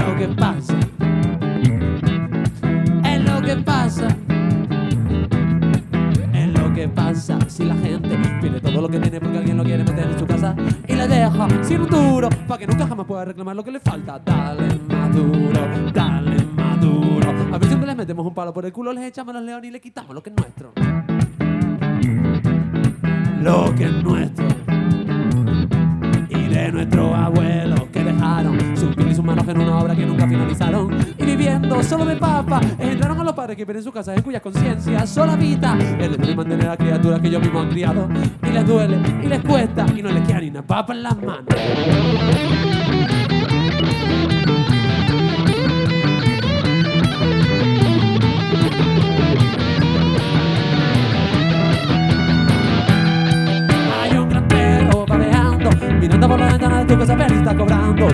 lo que pasa, es lo que pasa, es lo que pasa si la gente pierde todo lo que tiene porque alguien lo quiere meter en su casa y le deja sin un duro para que nunca jamás pueda reclamar lo que le falta. Dale más duro, dale más duro. A ver siempre les metemos un palo por el culo, les echamos los leones y le quitamos lo que es nuestro. Lo que es nuestro y de nuestro en una obra que nunca finalizaron. Y viviendo solo de papa, entraron a los padres que viven en sus casas en cuyas conciencias solo habita el de mantener a criaturas que ellos mismos han criado. Y les duele, y les cuesta, y no les queda ni una papa en las manos. Mirando por la ventana de tu casa si está cobrando,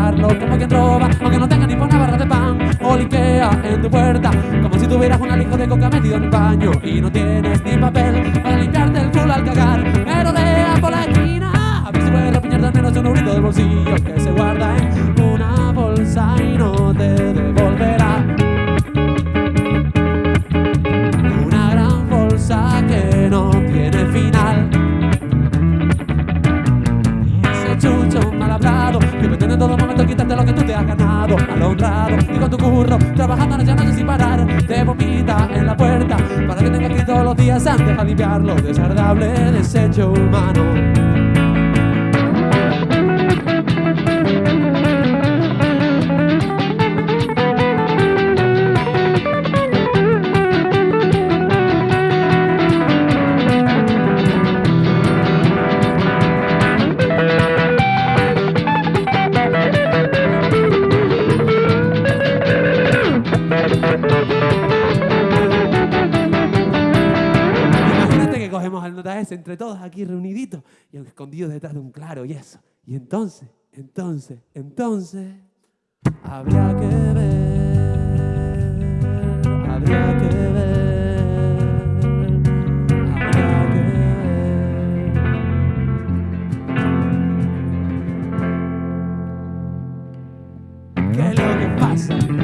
declararlo como quien roba, aunque no tenga ni por una barra de pan, o liquea en tu puerta, como si tuvieras un alijo de coca metido en el baño, y no tienes ni papel para limpiarte el culo al cagar, merodea por la esquina, a ver si puedes repiñarte al menos un eurito del bolsillo que se guarda en una bolsa y no te devolverá. Una gran bolsa que no tiene final. Ese chucho mal hablado en todo momento quitarte lo que tú te has ganado. Al honrado y con tu curro, trabajando noche a noche sin parar. Te vomita en la puerta para que tengas que ir todos los días antes a limpiar lo desagradable desecho humano. Cogemos al nota ese entre todos aquí reuniditos y escondidos detrás de un claro y eso. Y entonces, entonces, entonces, habría que ver, habría que ver, habría que ver. ¿Qué es lo que pasa?